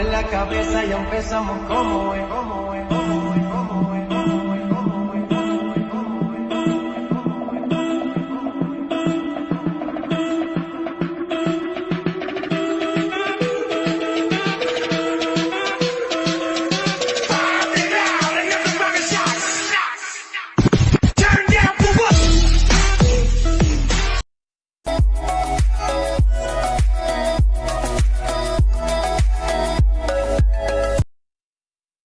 En la cabeza, ya empezamos como como es.